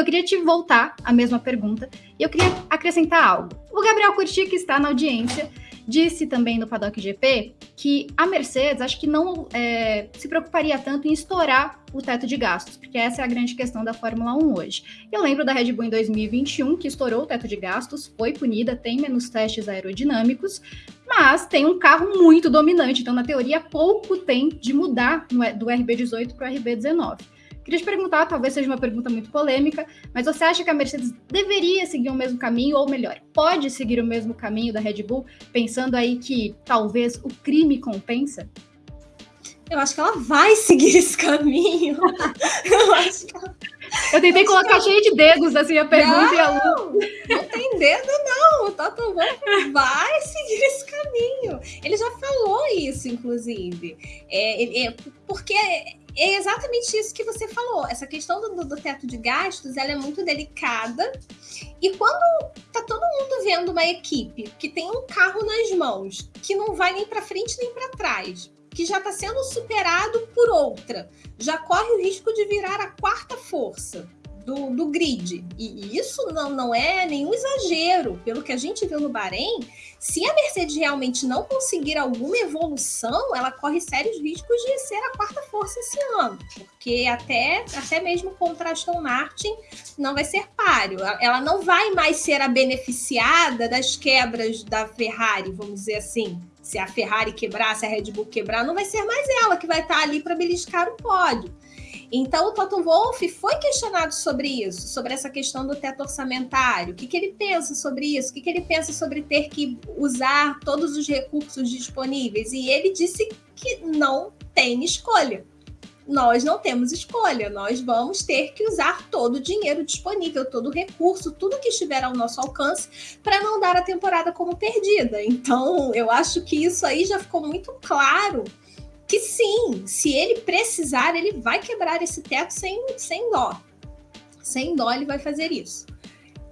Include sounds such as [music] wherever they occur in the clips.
eu queria te voltar a mesma pergunta e eu queria acrescentar algo. O Gabriel Curti, que está na audiência, disse também no Paddock GP que a Mercedes acho que não é, se preocuparia tanto em estourar o teto de gastos, porque essa é a grande questão da Fórmula 1 hoje. Eu lembro da Red Bull em 2021, que estourou o teto de gastos, foi punida, tem menos testes aerodinâmicos, mas tem um carro muito dominante, então na teoria pouco tem de mudar do RB18 para o RB19. Queria te perguntar, talvez seja uma pergunta muito polêmica, mas você acha que a Mercedes deveria seguir o mesmo caminho, ou melhor, pode seguir o mesmo caminho da Red Bull, pensando aí que talvez o crime compensa? Eu acho que ela vai seguir esse caminho. [laughs] Eu acho que ela... Eu tentei colocar cheio de dedos assim a pergunta não, e a Lu. Não tem dedo, Wolff vai seguir esse caminho. Ele já falou isso, inclusive. É, é, porque é exatamente isso que você falou. Essa questão do, do, teto de gastos ela é muito delicada. E quando tá todo mundo vendo uma equipe que tem um carro nas mãos, que não vai nem para frente nem para trás, que já está sendo superado por outra, já corre o risco de virar a quarta força do, do grid. E isso não, não é nenhum exagero. Pelo que a gente viu no Bahrein, se a Mercedes realmente não conseguir alguma evolução, ela corre sérios riscos de ser a quarta força esse ano. Porque até, até mesmo contra Aston Martin não vai ser páreo. Ela não vai mais ser a beneficiada das quebras da Ferrari, vamos dizer assim. Se a Ferrari quebrar, se a Red Bull quebrar, não vai ser mais ela que vai estar ali para beliscar o pódio. Então, o Toto Wolff foi questionado sobre isso, sobre essa questão do teto orçamentário. O que, que ele pensa sobre isso? O que, que ele pensa sobre ter que usar todos os recursos disponíveis? E ele disse que não tem escolha. Nós não temos escolha, nós vamos ter que usar todo o dinheiro disponível, todo o recurso, tudo que estiver ao nosso alcance, para não dar a temporada como perdida. Então, eu acho que isso aí já ficou muito claro que sim, se ele precisar, ele vai quebrar esse teto sem, sem dó. Sem dó ele vai fazer isso.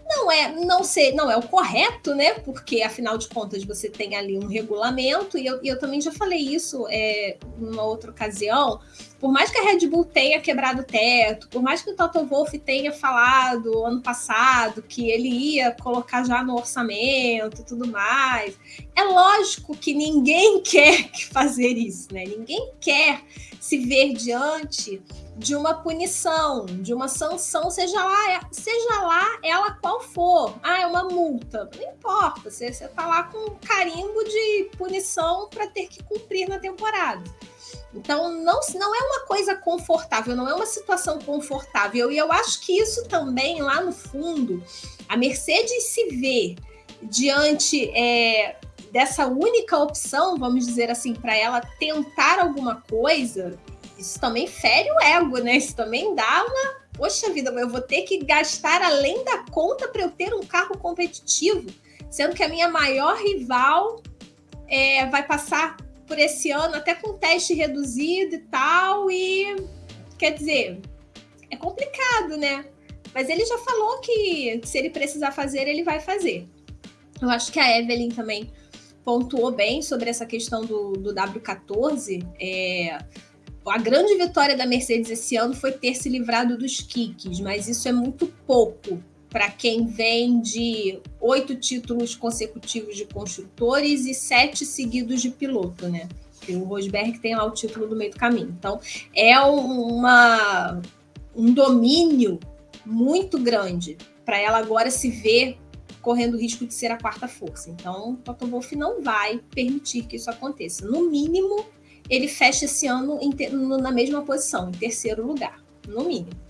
Não é, não sei, não é o correto, né? Porque afinal de contas você tem ali um regulamento, e eu, eu também já falei isso é, numa outra ocasião por mais que a Red Bull tenha quebrado o teto, por mais que o Toto Wolff tenha falado ano passado que ele ia colocar já no orçamento e tudo mais, é lógico que ninguém [laughs] quer fazer isso, né? Ninguém quer se ver diante de uma punição, de uma sanção, seja lá, seja lá ela qual for. Uma multa. Não importa, você está lá com um carimbo de punição para ter que cumprir na temporada. Então, não, não é uma coisa confortável, não é uma situação confortável. E eu acho que isso também, lá no fundo, a Mercedes se vê diante é, dessa única opção, vamos dizer assim, para ela tentar alguma coisa, isso também fere o ego, né? Isso também dá uma. Poxa vida, eu vou ter que gastar além da conta para eu ter um carro competitivo, sendo que a minha maior rival é, vai passar por esse ano, até com teste reduzido e tal, e quer dizer, é complicado, né? Mas ele já falou que se ele precisar fazer, ele vai fazer. Eu acho que a Evelyn também pontuou bem sobre essa questão do, do W14. É, a grande vitória da Mercedes esse ano foi ter se livrado dos kicks, mas isso é muito pouco para quem vem de oito títulos consecutivos de construtores e sete seguidos de piloto, né? O Rosberg tem lá o título do meio do caminho. Então, é uma, um domínio muito grande para ela agora se ver correndo o risco de ser a quarta força. Então, o Toto Wolff não vai permitir que isso aconteça. No mínimo, ele fecha esse ano na mesma posição, em terceiro lugar, no mínimo.